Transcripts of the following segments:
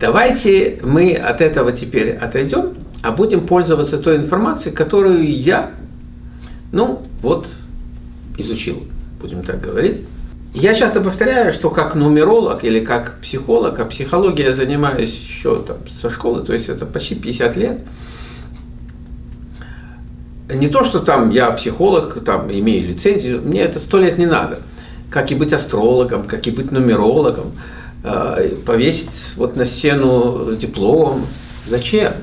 Давайте мы от этого теперь отойдем, а будем пользоваться той информацией, которую я, ну, вот, изучил, будем так говорить. Я часто повторяю, что как нумеролог или как психолог, а психологией я занимаюсь еще там, со школы, то есть это почти 50 лет. Не то, что там я психолог, там имею лицензию, мне это сто лет не надо. Как и быть астрологом, как и быть нумерологом, повесить вот на стену диплом. Зачем?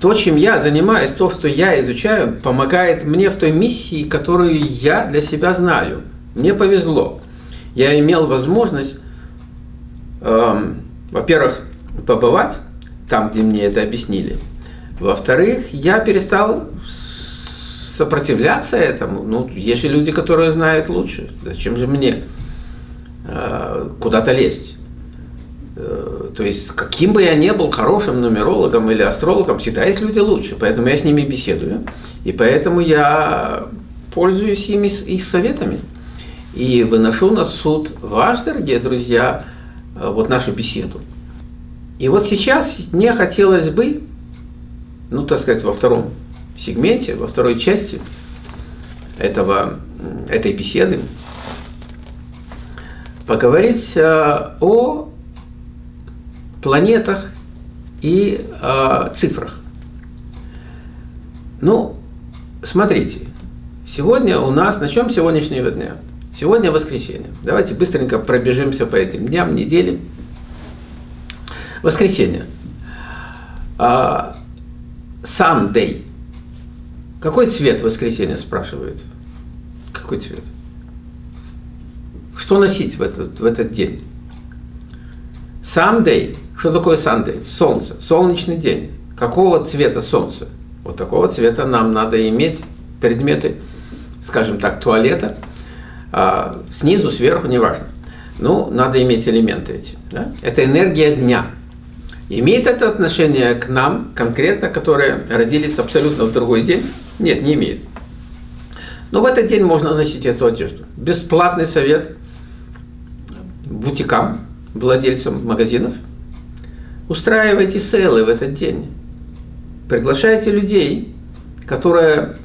То, чем я занимаюсь, то, что я изучаю, помогает мне в той миссии, которую я для себя знаю – мне повезло. Я имел возможность, эм, во-первых, побывать там, где мне это объяснили. Во-вторых, я перестал сопротивляться этому. Ну, есть же люди, которые знают лучше. Зачем же мне куда-то лезть? Э, то есть, каким бы я ни был хорошим нумерологом или астрологом, всегда есть люди лучше. Поэтому я с ними беседую. И поэтому я пользуюсь ими, их советами и выношу на суд ваш, дорогие друзья, э, вот нашу беседу. И вот сейчас мне хотелось бы, ну, так сказать, во втором сегменте, во второй части этого, этой беседы поговорить э, о планетах и о цифрах. Ну, смотрите, сегодня у нас, начнем с сегодняшнего дня – Сегодня воскресенье. Давайте быстренько пробежимся по этим дням, недели. Воскресенье. Sunday. Какой цвет воскресенья, спрашивают? Какой цвет? Что носить в этот, в этот день? Sunday. Что такое Sunday? Солнце. Солнечный день. Какого цвета солнце? Вот такого цвета нам надо иметь предметы, скажем так, туалета – а, снизу, сверху, неважно. Ну, надо иметь элементы эти. Да? Это энергия дня. Имеет это отношение к нам конкретно, которые родились абсолютно в другой день? Нет, не имеет. Но в этот день можно носить эту одежду. Бесплатный совет бутикам, владельцам магазинов. Устраивайте сейлы в этот день. Приглашайте людей, которые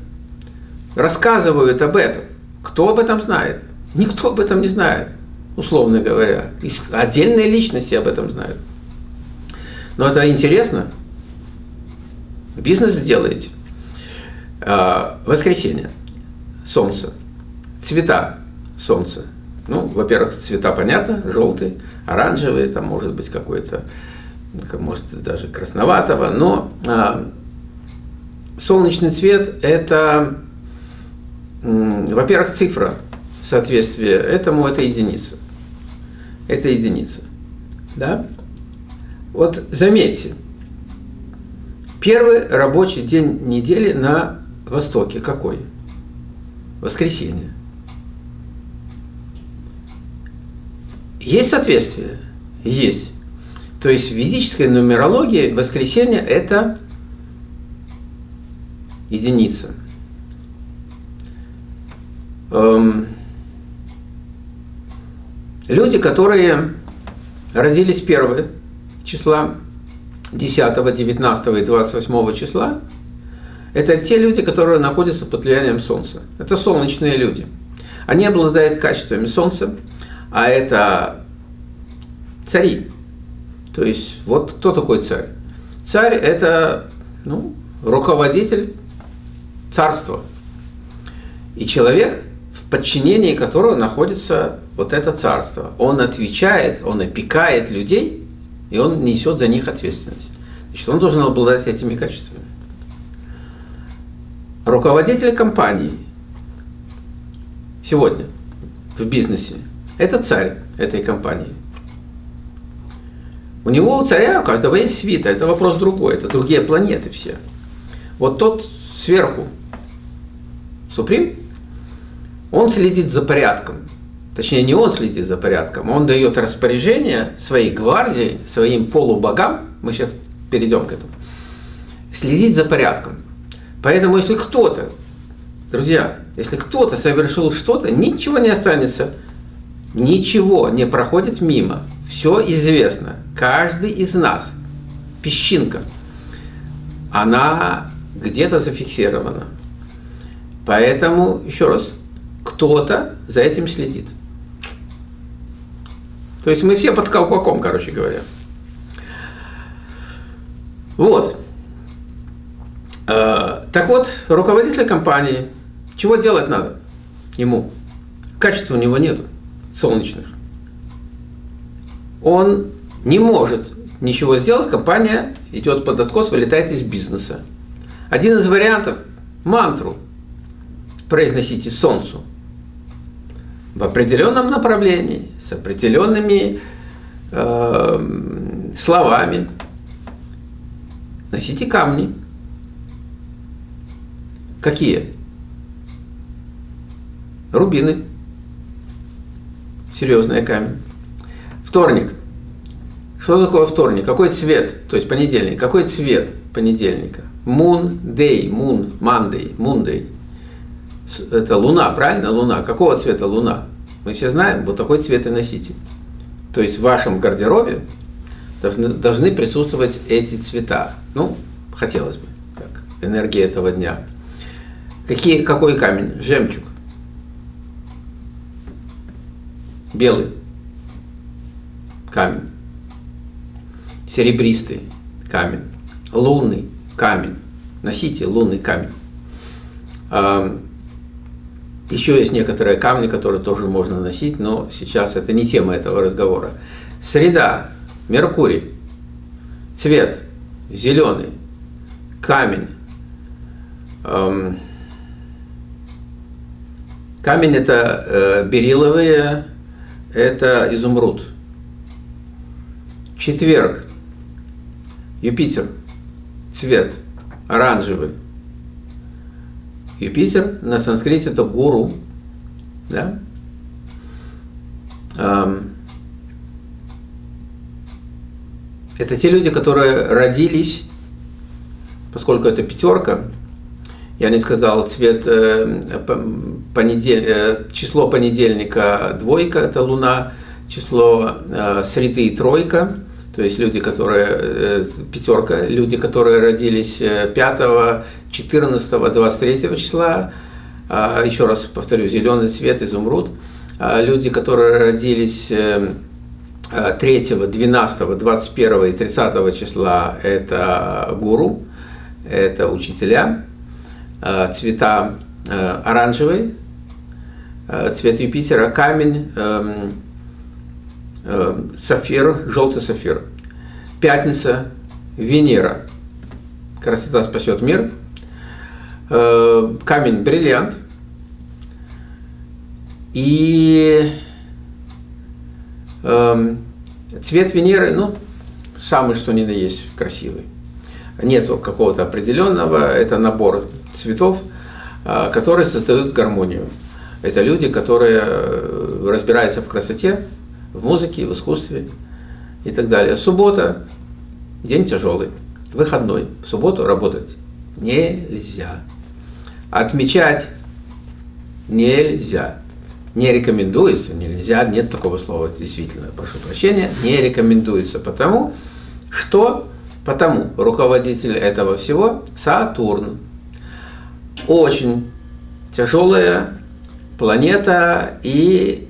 рассказывают об этом. Кто об этом знает? Никто об этом не знает, условно говоря. Отдельные личности об этом знают. Но это интересно. Бизнес сделаете. А, воскресенье. Солнце. Цвета солнца. Ну, во-первых, цвета понятно, желтый, оранжевый, там может быть какой-то, может даже красноватого, но а, солнечный цвет это во-первых, цифра соответствия этому – это единица. Это единица. Да? Вот заметьте, первый рабочий день недели на Востоке какой? Воскресенье. Есть соответствие? Есть. То есть в ведической нумерологии воскресенье – это единица. Эм, люди, которые родились 1 числа, 10, 19 и 28 числа, это те люди, которые находятся под влиянием Солнца. Это солнечные люди. Они обладают качествами Солнца, а это цари. То есть, вот кто такой царь? Царь – это ну, руководитель царства. И человек подчинении которого находится вот это царство. Он отвечает, он опекает людей, и он несет за них ответственность. Значит, он должен обладать этими качествами. Руководитель компании сегодня в бизнесе – это царь этой компании. У него, у царя, у каждого есть свита, это вопрос другой, это другие планеты все. Вот тот сверху, Суприм, он следит за порядком. Точнее, не он следит за порядком, он дает распоряжение своей гвардии, своим полубогам, мы сейчас перейдем к этому, следить за порядком. Поэтому, если кто-то, друзья, если кто-то совершил что-то, ничего не останется, ничего не проходит мимо. все известно. Каждый из нас, песчинка, она где-то зафиксирована. Поэтому, еще раз, кто-то за этим следит. То есть мы все под колпаком, короче говоря. Вот. Э, так вот, руководитель компании, чего делать надо ему? Качества у него нету, солнечных. Он не может ничего сделать, компания идет под откос, вылетает из бизнеса. Один из вариантов – мантру произносите солнцу в определенном направлении, с определенными э, словами. Носите камни. Какие? Рубины. Серьезный камень. Вторник. Что такое вторник? Какой цвет? То есть понедельник. Какой цвет понедельника? Moon day, moon, Monday, Monday. Это луна, правильно? Луна. Какого цвета луна? Мы все знаем, вот такой цвет и носите. То есть в вашем гардеробе должны, должны присутствовать эти цвета. Ну, хотелось бы, как энергия этого дня. Какие, какой камень? Жемчуг. Белый камень. Серебристый камень. Лунный камень. Носите лунный камень. Еще есть некоторые камни, которые тоже можно носить, но сейчас это не тема этого разговора. Среда, Меркурий, цвет, зеленый, камень. Камень это э, бериловые, это изумруд. Четверг, Юпитер, цвет, оранжевый. Юпитер на санскрите это гуру. Да? Это те люди, которые родились, поскольку это пятерка, я не сказал цвет э, понедель, э, число понедельника двойка, это луна, число э, среды тройка, то есть люди, которые, пятерка, люди, которые родились 5, 14, 23 числа, а, еще раз повторю, зеленый цвет, изумруд, а люди, которые родились 3, 12, 21 и 30 числа, это гуру, это учителя, цвета э, оранжевый, цвет Юпитера, камень, эм, Э, сафир, желтый сафир. Пятница, Венера. Красота спасет мир. Э, камень, бриллиант. И эм, цвет Венеры, ну, самый что ни на есть красивый. Нету какого-то определенного, это набор цветов, э, которые создают гармонию. Это люди, которые разбираются в красоте, в музыке, в искусстве и так далее. Суббота – день тяжелый, выходной. В субботу работать нельзя. Отмечать нельзя. Не рекомендуется, нельзя, нет такого слова, действительно, прошу прощения, не рекомендуется, потому что, потому руководитель этого всего Сатурн. Очень тяжелая планета и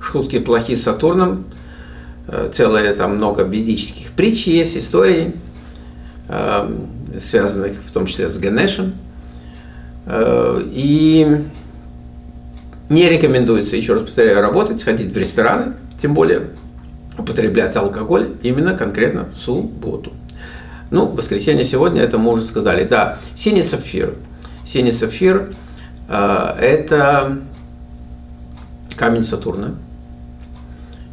шутки плохи с Сатурном, э, целое там много ведических притч есть, историй, э, связанных в том числе с Ганешем. Э, и не рекомендуется, еще раз повторяю, работать, ходить в рестораны, тем более употреблять алкоголь именно конкретно в субботу. Ну, воскресенье сегодня, это мы уже сказали. Да, синий сапфир. Синий сапфир э, – это камень Сатурна.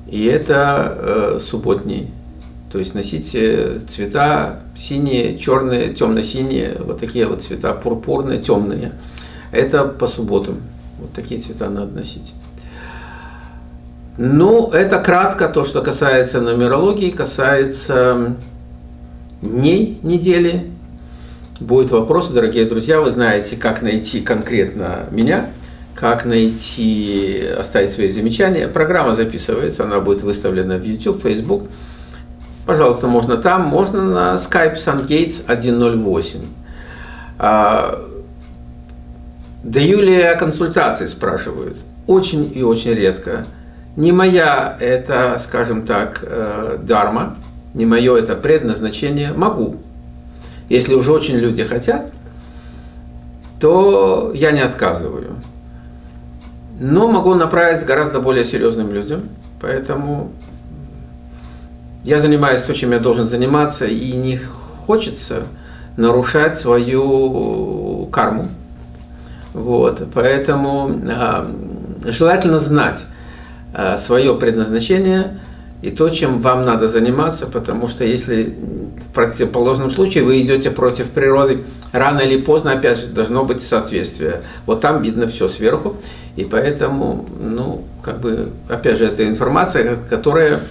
И это э, субботний. То есть носите цвета синие, черные, темно-синие, вот такие вот цвета, пурпурные, темные. Это по субботам. Вот такие цвета надо носить. Ну, это кратко то, что касается нумерологии, касается дней недели. Будет вопрос, дорогие друзья, вы знаете, как найти конкретно меня – как найти, оставить свои замечания. Программа записывается, она будет выставлена в YouTube, Facebook. Пожалуйста, можно там, можно на Skype SunGates 108. А, даю ли я консультации, спрашивают. Очень и очень редко. Не моя это, скажем так, э, дарма, не мое это предназначение. Могу. Если уже очень люди хотят, то я не отказываю. Но могу направить гораздо более серьезным людям. Поэтому я занимаюсь то, чем я должен заниматься, и не хочется нарушать свою карму. Вот, поэтому э, желательно знать свое предназначение и то, чем вам надо заниматься, потому что если в противоположном случае вы идете против природы, рано или поздно, опять же, должно быть соответствие. Вот там видно все сверху, и поэтому, ну, как бы, опять же, это информация, которая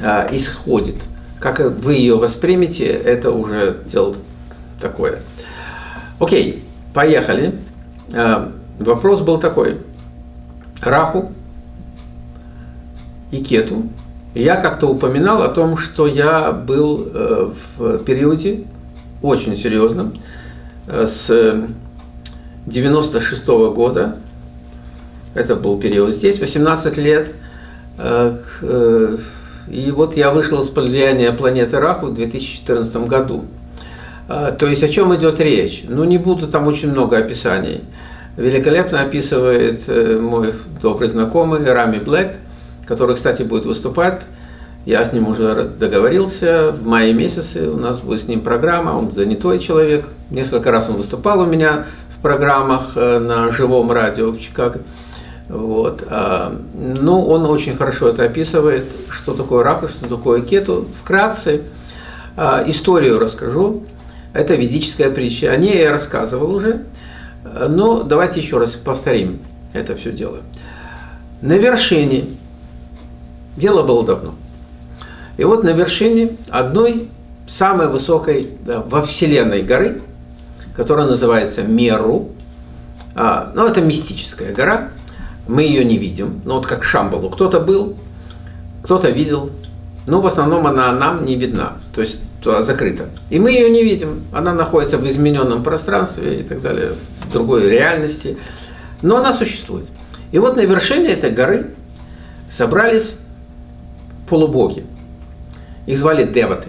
а, исходит. Как вы ее воспримете, это уже дело такое. Окей, поехали. А, вопрос был такой. Раху и Кету. Я как-то упоминал о том, что я был э, в периоде очень серьезном, э, с 96 -го года, это был период здесь, 18 лет, э, и вот я вышел из влияния планеты Раху в 2014 году. То есть о чем идет речь? Ну не буду там очень много описаний. Великолепно описывает мой добрый знакомый Рами Блэк, который, кстати, будет выступать. Я с ним уже договорился. В мае месяце у нас будет с ним программа. Он занятой человек. Несколько раз он выступал у меня в программах э, на живом радио в Чикаго. Вот. А, ну, он очень хорошо это описывает, что такое рака, что такое кету. Вкратце а, историю расскажу. Это ведическая притча. О ней я рассказывал уже, но давайте еще раз повторим это все дело. На вершине, дело было давно, и вот на вершине одной самой высокой да, во Вселенной горы, которая называется Меру, а, ну это мистическая гора, мы ее не видим, ну вот как Шамбалу, кто-то был, кто-то видел, но в основном она нам не видна, то есть закрыта. И мы ее не видим, она находится в измененном пространстве и так далее, в другой реальности, но она существует. И вот на вершине этой горы собрались полубоги, их звали Деваты.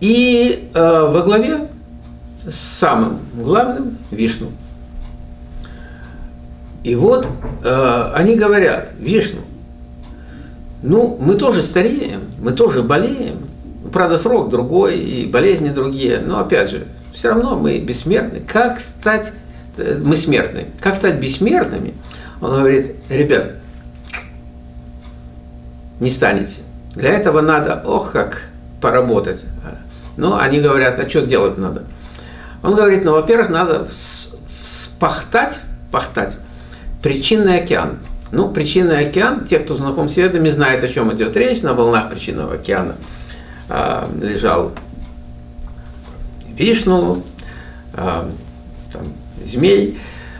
И э, во главе с самым главным Вишну – и вот э, они говорят, Вишну, ну, мы тоже стареем, мы тоже болеем. Правда, срок другой, и болезни другие, но опять же, все равно мы бессмертны. Как стать, э, мы смертны, как стать бессмертными? Он говорит, ребят, не станете. Для этого надо, ох, как поработать. Ну, они говорят, а что делать надо? Он говорит, ну, во-первых, надо вспахтать, пахтать Причинный океан. Ну, причинный океан, те, кто знаком с ведами, знают, о чем идет речь. На волнах причинного океана а, лежал Вишну, а, там, змей,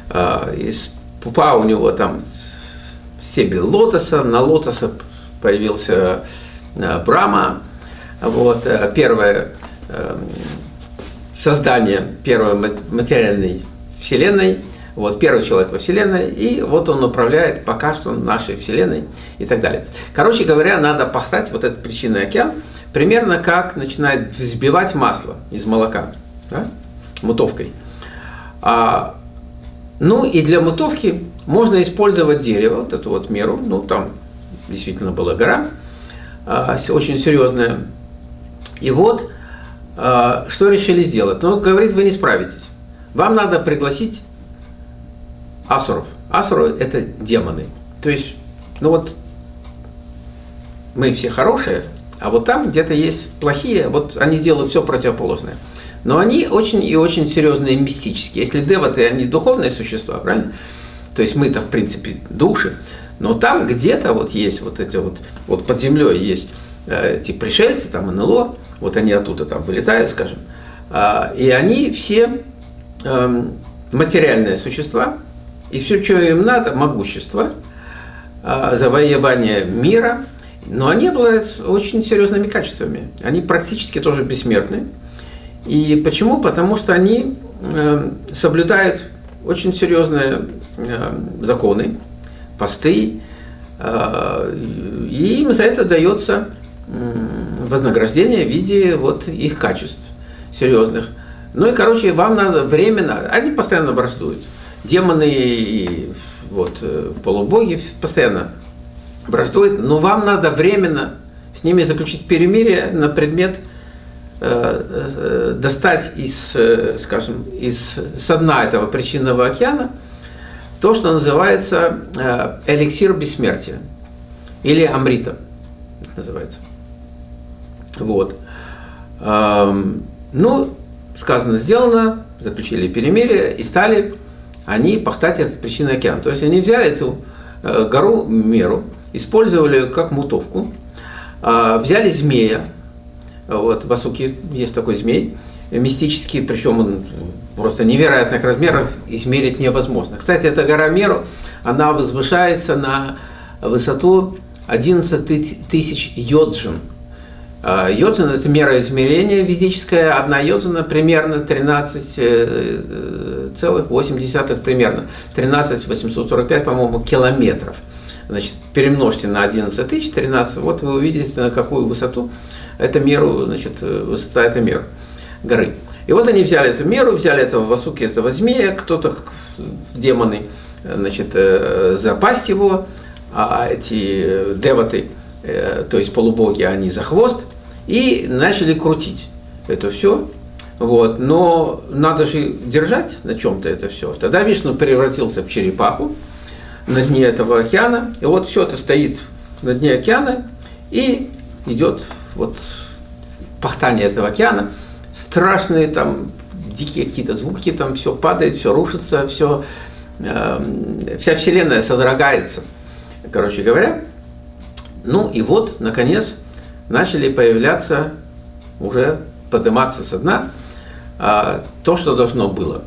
а, из пупа у него там стебель лотоса, на лотоса появился а, Брама. Вот, а, первое а, создание первой материальной вселенной – вот, первый человек во Вселенной, и вот он управляет пока что нашей Вселенной и так далее. Короче говоря, надо пахтать вот этот причинный океан, примерно как начинает взбивать масло из молока, да, мутовкой. А, ну и для мутовки можно использовать дерево, вот эту вот меру, ну там действительно была гора, а, очень серьезная. И вот, а, что решили сделать? Ну, говорит, вы не справитесь. Вам надо пригласить асуров. Асуры – это демоны. То есть, ну вот, мы все хорошие, а вот там где-то есть плохие, вот они делают все противоположное. Но они очень и очень серьезные мистические. Если деваты, они духовные существа, правильно? То есть мы-то, в принципе, души. Но там где-то вот есть вот эти вот, вот под землей есть э, эти пришельцы, там НЛО, вот они оттуда там вылетают, скажем, э, и они все э, материальные существа, и все, что им надо, могущество, а, завоевание мира, но они обладают очень серьезными качествами. Они практически тоже бессмертны. И почему? Потому что они э, соблюдают очень серьезные э, законы, посты, э, и им за это дается вознаграждение в виде вот их качеств серьезных. Ну и, короче, вам надо временно, они постоянно враждуют. Демоны и вот, э, полубоги постоянно враждуют, но вам надо временно с ними заключить перемирие на предмет э, достать из, скажем, из со дна этого причинного океана то, что называется эликсир бессмертия или амрита называется. Вот. Ну, сказано, сделано, заключили перемирие и стали они пахтать этот причинный океан. То есть они взяли эту э, гору Меру, использовали как мутовку, а, взяли змея, вот в Асуке есть такой змей, мистический, причем он просто невероятных размеров, измерить невозможно. Кстати, эта гора Меру, она возвышается на высоту 11 тысяч йоджин – а, йоджин – это мера измерения ведическая. Одна йоджина примерно 13,8 э, примерно. 13 845, по-моему, километров. Значит, перемножьте на 11 тысяч, 13, вот вы увидите, на какую высоту эту меру, значит, высота этой меры горы. И вот они взяли эту меру, взяли этого Васуки, этого змея, кто-то, демоны, значит, э, запасть его, а эти деваты, э, то есть полубоги, они за хвост – и начали крутить это все. Вот. Но надо же держать на чем-то это все. Тогда Вишну превратился в черепаху на дне этого океана. И вот все это стоит на дне океана и идет вот пахтание этого океана. Страшные там дикие какие-то звуки, там все падает, все рушится, все, э, вся вселенная содрогается, короче говоря. Ну и вот, наконец, начали появляться, уже подниматься со дна, а, то, что должно было.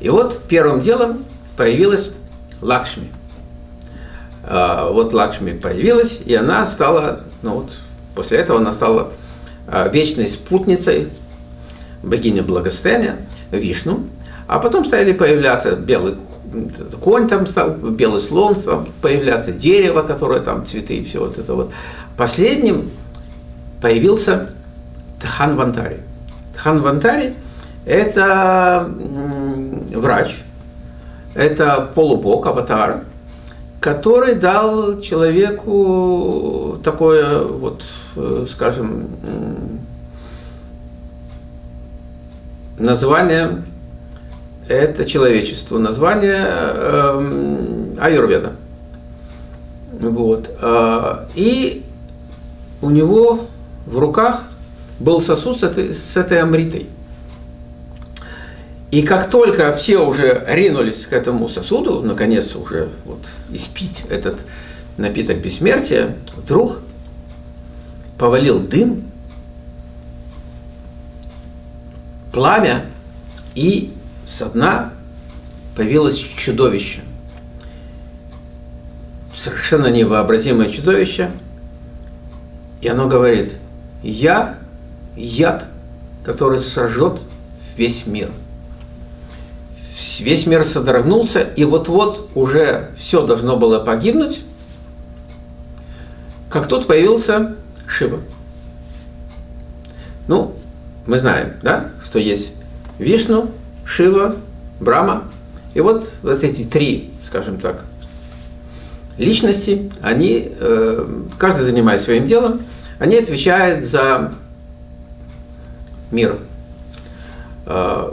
И вот первым делом появилась Лакшми. А, вот Лакшми появилась, и она стала, ну вот, после этого она стала а, вечной спутницей богини благосостояния, Вишну. А потом стали появляться белый конь там стал, белый слон стал появляться, дерево, которое там, цветы и все вот это вот. Последним появился Тхан Вантари. Тхан Вантари – это врач, это полубог, аватар, который дал человеку такое, вот, э, скажем, название, это человечество, название э, Аюрведа. Вот. А, и у него в руках был сосуд с этой, с этой амритой. И как только все уже ринулись к этому сосуду, наконец уже вот испить этот напиток бессмертия, вдруг повалил дым, пламя, и со дна появилось чудовище. Совершенно невообразимое чудовище. И оно говорит, я яд, который сожжет весь мир. Весь мир содрогнулся, и вот-вот уже все должно было погибнуть, как тут появился Шива. Ну, мы знаем, да, что есть Вишну, Шива, Брама. И вот, вот эти три, скажем так, личности, они, э, каждый занимается своим делом, они отвечают за мир, э,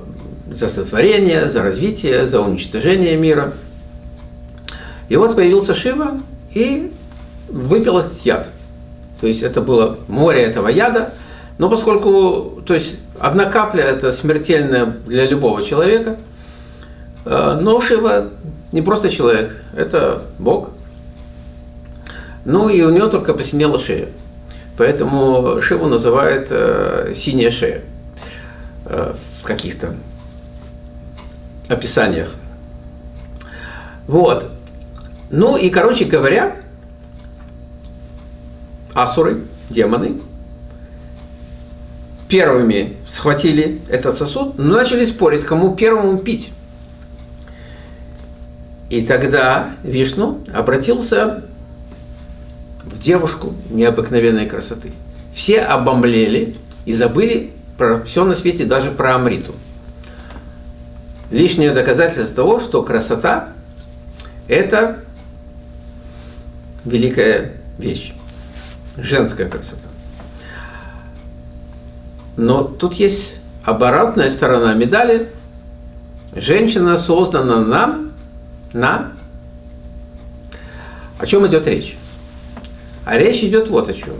за сотворение, за развитие, за уничтожение мира. И вот появился Шива и выпил этот яд. То есть это было море этого яда, но поскольку, то есть одна капля это смертельная для любого человека, э, но Шива не просто человек, это Бог. Ну и у него только посинела шея. Поэтому Шиву называют э, синяя шея э, в каких-то описаниях. Вот. Ну и, короче говоря, асуры, демоны, первыми схватили этот сосуд, но начали спорить, кому первому пить. И тогда Вишну обратился в девушку необыкновенной красоты. Все обомлели и забыли про все на свете, даже про Амриту. Лишнее доказательство того, что красота – это великая вещь, женская красота. Но тут есть оборотная сторона медали. Женщина создана нам на... О чем идет речь? А речь идет вот о чем.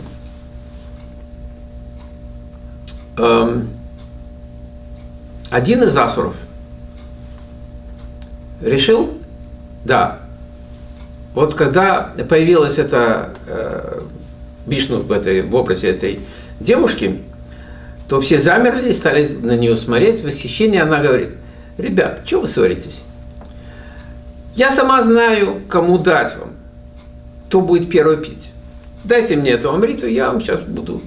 Эм, один из асуров решил, да, вот когда появилась эта э, Вишну в, этой, в образе этой девушки, то все замерли и стали на нее смотреть в восхищении. Она говорит, ребят, что вы ссоритесь? Я сама знаю, кому дать вам, кто будет первый пить. Дайте мне эту амриту, я вам сейчас буду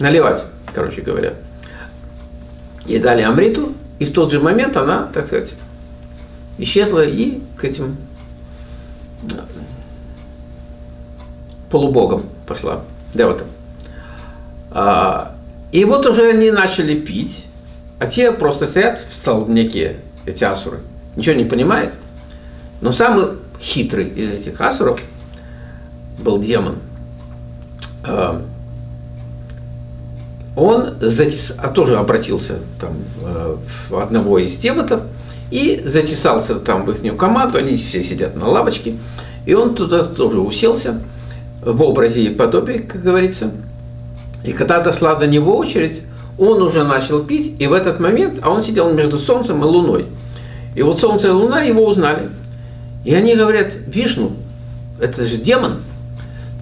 наливать, короче говоря. И дали амриту, и в тот же момент она, так сказать, исчезла и к этим полубогам пошла, деватам. А, и вот уже они начали пить, а те просто стоят в столбняке, эти асуры, ничего не понимают. Но самый хитрый из этих асуров был демон. А, он затес... а тоже обратился там, э, в одного из деватов и затесался там в их команду, они все сидят на лавочке, и он туда тоже уселся в образе и подобии, как говорится. И когда дошла до него очередь, он уже начал пить, и в этот момент, а он сидел между Солнцем и Луной. И вот Солнце и Луна его узнали. И они говорят, Вишну, это же демон.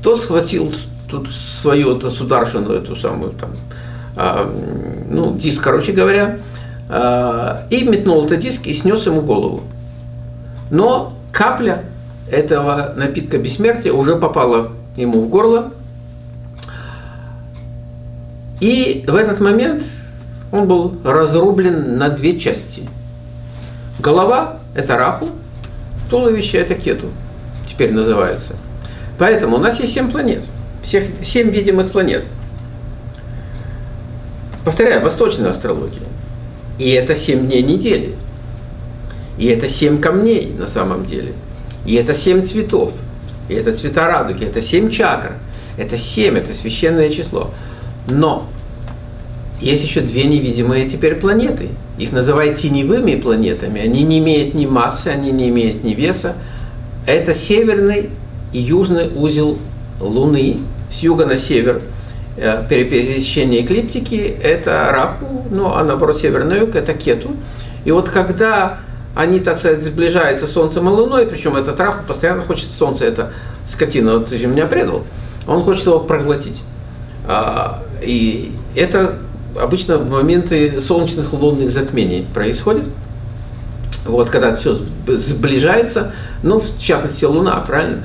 Тот схватил тут свою эту сударшину, эту самую там, а, ну, диск, короче говоря, а, и метнул этот диск и снес ему голову. Но капля этого напитка бессмертия уже попала ему в горло, и в этот момент он был разрублен на две части. Голова – это Раху, туловище – это Кету, теперь называется. Поэтому у нас есть семь планет, всех, семь видимых планет. Повторяю, восточная астрология. И это семь дней недели. И это семь камней на самом деле. И это семь цветов. И это цвета радуги. Это семь чакр. Это семь, это священное число. Но есть еще две невидимые теперь планеты. Их называют теневыми планетами. Они не имеют ни массы, они не имеют ни веса. Это северный и южный узел Луны с юга на север. Э, пересечение эклиптики – это Раху, ну а наоборот северный юг – это Кету. И вот когда они, так сказать, сближаются с Солнцем и Луной, причем этот Раху постоянно хочет Солнце, это скотина, вот ты же меня предал, он хочет его проглотить. И это обычно в моменты солнечных лунных затмений происходит. Вот, когда все сближается, ну, в частности, Луна, правильно?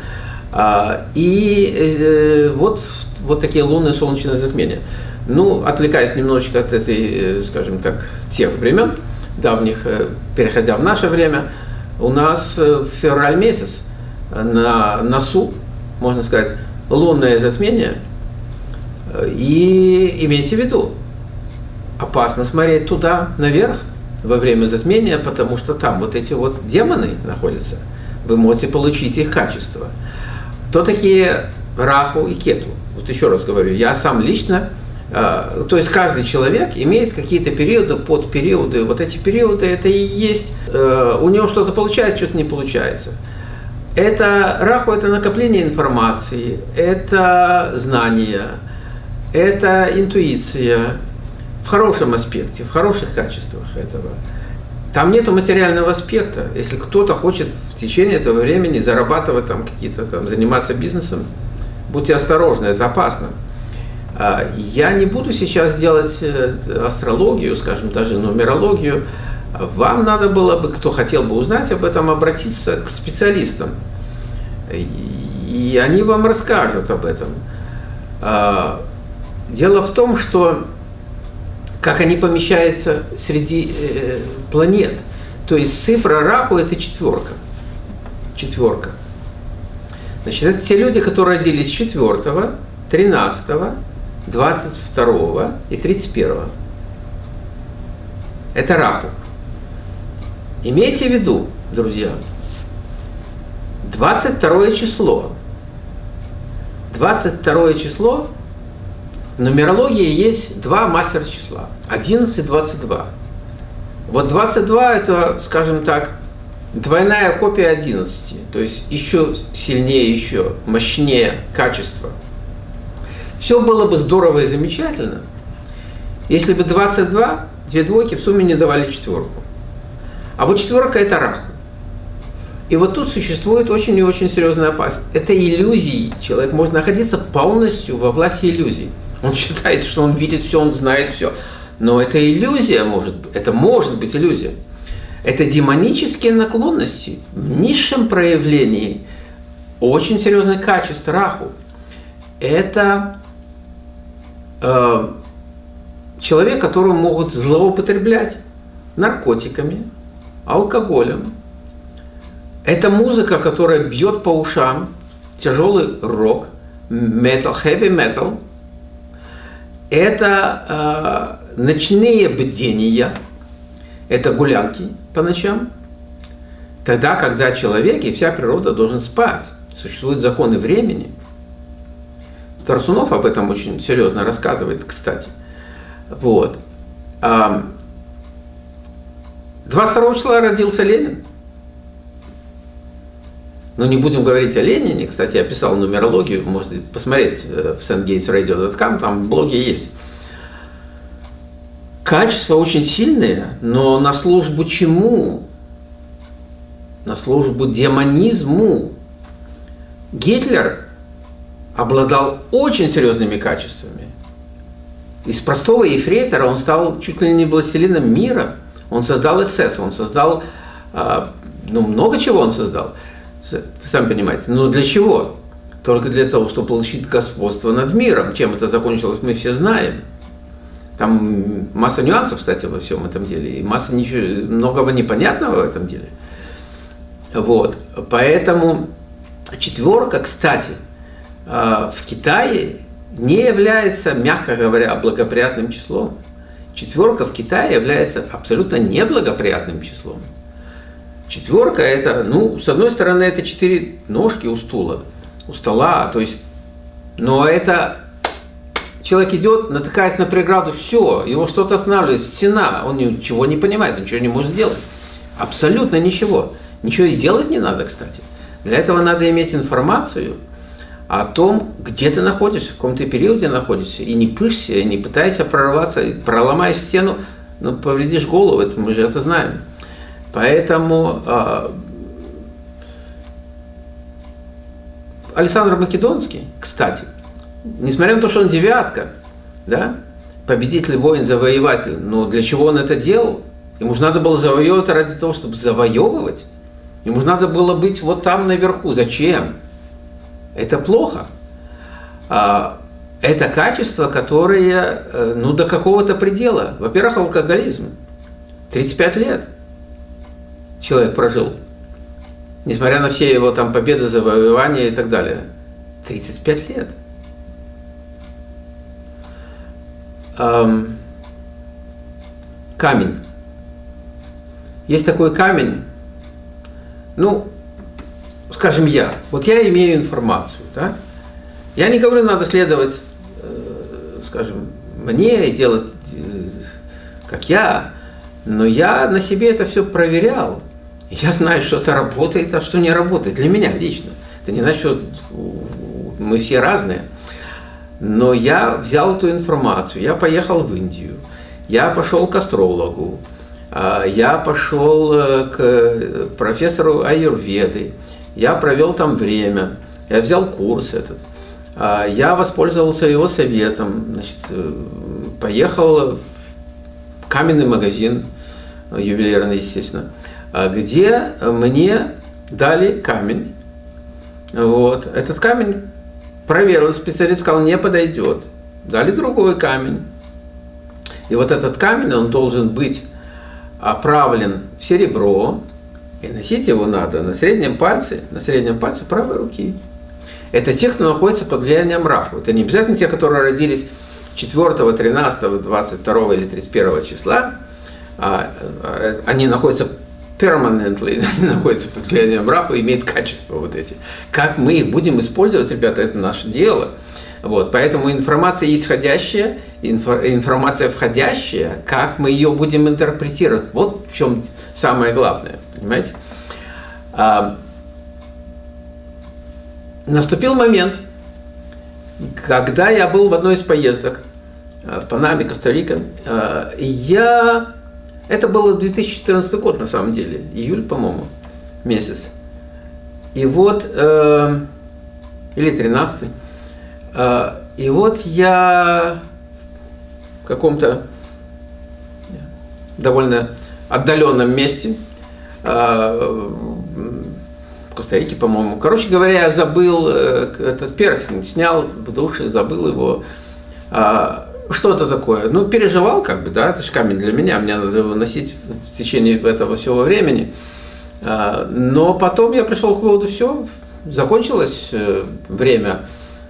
А, и э, вот, вот такие лунные солнечные затмения. Ну, отвлекаясь немножечко от этой, э, скажем так, тех времен давних, э, переходя в наше время, у нас в февраль месяц на носу, можно сказать, лунное затмение. И имейте в виду, опасно смотреть туда, наверх, во время затмения, потому что там вот эти вот демоны находятся. Вы можете получить их качество. Кто такие Раху и Кету? Вот еще раз говорю, я сам лично, э, то есть каждый человек имеет какие-то периоды, под периоды. Вот эти периоды, это и есть, э, у него что-то получается, что-то не получается. Это Раху – это накопление информации, это знания, это интуиция, в хорошем аспекте, в хороших качествах этого. Там нет материального аспекта. Если кто-то хочет в течение этого времени зарабатывать там какие-то там, заниматься бизнесом, будьте осторожны, это опасно. А, я не буду сейчас делать э, астрологию, скажем, даже нумерологию. Вам надо было бы, кто хотел бы узнать об этом, обратиться к специалистам. И они вам расскажут об этом. Дело в том, что как они помещаются среди э, планет. То есть цифра Раху это четверка. Четверка. Значит, это те люди, которые родились 4, 13, 22 и 31. Это Раху. Имейте в виду, друзья, 22 число. 22 число в нумерологии есть два мастера числа. 11 и 22. Вот 22 это, скажем так, двойная копия 11. То есть еще сильнее, еще мощнее качество. Все было бы здорово и замечательно, если бы 22, две двойки в сумме не давали четверку. А вот четверка это раху. И вот тут существует очень и очень серьезная опасность. Это иллюзии. Человек может находиться полностью во власти иллюзий. Он считает, что он видит все, он знает все. Но это иллюзия может. Это может быть иллюзия. Это демонические наклонности в низшем проявлении очень серьезное качество раху. Это э, человек, которого могут злоупотреблять наркотиками, алкоголем. Это музыка, которая бьет по ушам, тяжелый рок, metal, heavy metal. Это э, ночные бдения, это гулянки по ночам. Тогда, когда человек и вся природа должен спать. Существуют законы времени. Тарсунов об этом очень серьезно рассказывает, кстати. Вот. 22 числа родился Ленин. Но не будем говорить о Ленине. Кстати, я писал нумерологию, можете посмотреть э, в sandgatesradio.com, там блоги есть. Качества очень сильные, но на службу чему? На службу демонизму. Гитлер обладал очень серьезными качествами. Из простого ефрейтора он стал чуть ли не властелином мира – он создал СС, он создал, а, ну, много чего он создал, сами понимаете. Но для чего? Только для того, чтобы получить господство над миром. Чем это закончилось, мы все знаем. Там масса нюансов, кстати, во всем этом деле, и масса ничего, многого непонятного в этом деле. Вот, поэтому четверка, кстати, а, в Китае не является, мягко говоря, благоприятным числом. Четверка в Китае является абсолютно неблагоприятным числом. Четверка это, ну, с одной стороны, это четыре ножки у стула, у стола, то есть, но это человек идет, натыкаясь на преграду, все, его что-то останавливает, стена, он ничего не понимает, он ничего не может сделать. Абсолютно ничего. Ничего и делать не надо, кстати. Для этого надо иметь информацию, о том, где ты находишься, в каком ты периоде находишься, и не пышься, и не пытайся прорваться, проломаешь стену, ну, повредишь голову, это мы же это знаем. Поэтому э, Александр Македонский, кстати, несмотря на то, что он девятка, да, победитель, воин, завоеватель, но для чего он это делал? Ему же надо было завоевывать ради того, чтобы завоевывать. Ему же надо было быть вот там наверху. Зачем? Это плохо. А, это качество, которое э, ну, до какого-то предела. Во-первых, алкоголизм. 35 лет человек прожил. Несмотря на все его там победы, завоевания и так далее. 35 лет. Эм, камень. Есть такой камень, ну, скажем, я, вот я имею информацию, да, я не говорю, надо следовать, э, скажем, мне и делать, э, как я, но я на себе это все проверял. Я знаю, что это работает, а что не работает. Для меня лично. Это не значит, что мы все разные. Но я взял эту информацию, я поехал в Индию, я пошел к астрологу, а, я пошел э, к профессору Аюрведы, я провел там время, я взял курс этот. А, я воспользовался его советом, значит, э, поехал в каменный магазин ювелирный, естественно, где мне дали камень. Вот. Этот камень проверил специалист, сказал, не подойдет. Дали другой камень. И вот этот камень, он должен быть оправлен в серебро, и носить его надо на среднем пальце, на среднем пальце правой руки. Это те, кто находится под влиянием Раху. Это не обязательно те, которые родились 4, 13, 22 или 31 числа. А, а, они находятся permanently, они находятся под влиянием Раху, имеют качество вот эти. Как мы их будем использовать, ребята, это наше дело. Вот, поэтому информация исходящая, информация входящая, как мы ее будем интерпретировать, вот в чем самое главное, понимаете? А, наступил момент, когда я был в одной из поездок а, в Панаме, Коста-Рика, а, я... Это был 2014 год, на самом деле, июль, по-моему, месяц. И вот, э, или 13 а, и вот я в каком-то довольно отдаленном месте, а, в Коста-Рике, по-моему. Короче говоря, я забыл э, этот перстень, снял в душе, забыл его. А, что-то такое. Ну, переживал, как бы, да, это же камень для меня, мне надо его носить в течение этого всего времени. Но потом я пришел к выводу, все, закончилось э, время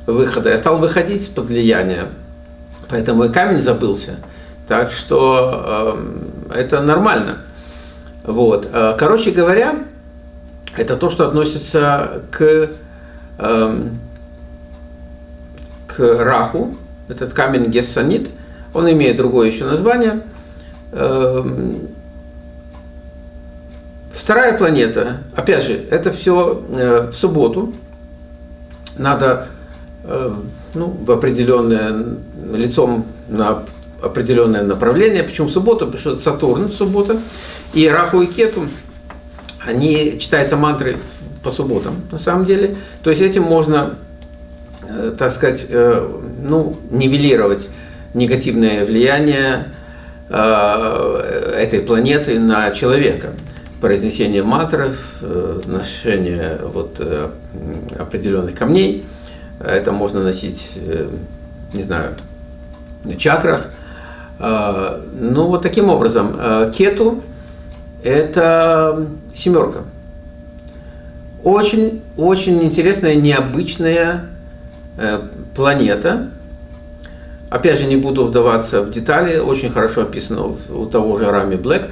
выхода. Я стал выходить из-под влияния, поэтому и камень забылся. Так что э, это нормально. Вот. Э, короче говоря, это то, что относится к, э, к Раху. Этот камень гессанит. Он имеет другое еще название. Э, вторая планета, опять же, это все э, в субботу. Надо Э, ну, в определенное, лицом на определенное направление. Почему в субботу? Потому что Сатурн в субботу. И Раху и Кету, они читаются мантры по субботам, на самом деле. То есть этим можно, так сказать, э, ну, нивелировать негативное влияние этой планеты на человека. Произнесение мантров, ношение вот определенных камней – это можно носить, э, не знаю, на чакрах. Ну, вот таким образом. Кету – это семерка. Очень, очень интересная, необычная э, планета. Опять же, не буду вдаваться в детали, очень хорошо описано у того же Рами Блэк.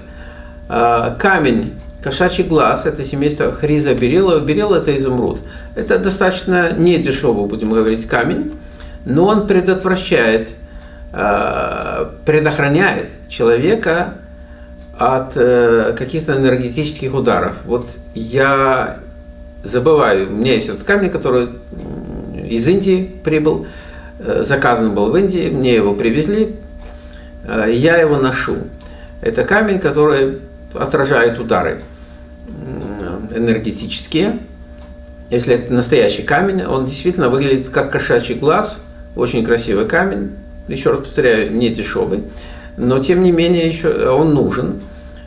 А, камень Кошачий глаз – это семейство хриза берила. Берил – это изумруд. Это достаточно не дешевый, будем говорить, камень, но он предотвращает, э, предохраняет человека от э, каких-то энергетических ударов. Вот я забываю, у меня есть этот камень, который из Индии прибыл, э, заказан был в Индии, мне его привезли, я его ношу. Это камень, который отражает удары энергетические. Если это настоящий камень, он действительно выглядит как кошачий глаз, очень красивый камень, еще раз повторяю, не дешевый, но тем не менее еще он нужен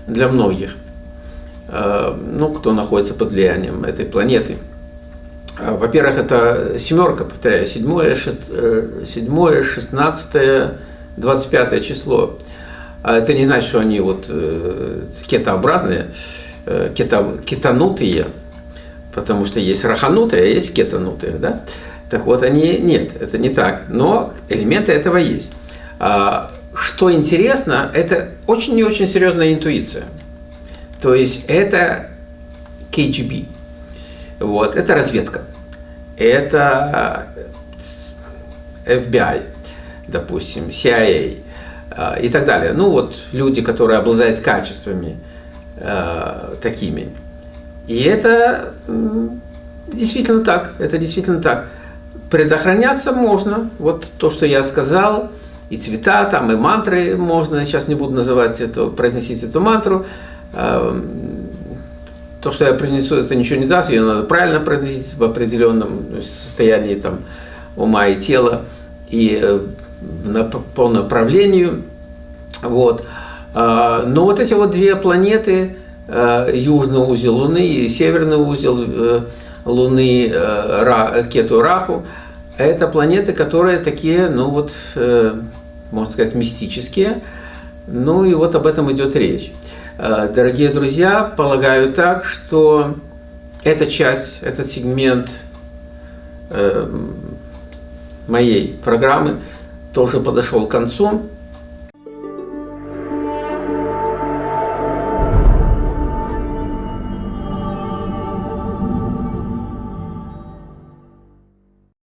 для многих, э, ну, кто находится под влиянием этой планеты. А, во-первых, это семерка, повторяю, седьмое, э, седьмое, шестнадцатое, двадцать пятое число. А это не значит, что они вот э, кетообразные, Э, кета, кетанутые, потому что есть раханутые, а есть кетанутые, да? Так вот, они нет, это не так, но элементы этого есть. А, что интересно, это очень и очень серьезная интуиция. То есть это KGB, вот, это разведка, это FBI, допустим, CIA а, и так далее. Ну вот люди, которые обладают качествами, э, такими. И это действительно так, это действительно так. Предохраняться можно, вот то, что я сказал, и цвета там, и мантры можно, сейчас не буду называть это, произносить эту мантру. Э, то, что я принесу, это ничего не даст, ее надо правильно произносить в определенном состоянии там, ума и тела, и э, на, по направлению. Вот. Но вот эти вот две планеты, южный узел Луны и северный узел Луны Кету Раху, это планеты, которые такие, ну вот, можно сказать, мистические. Ну и вот об этом идет речь. Дорогие друзья, полагаю так, что эта часть, этот сегмент моей программы тоже подошел к концу.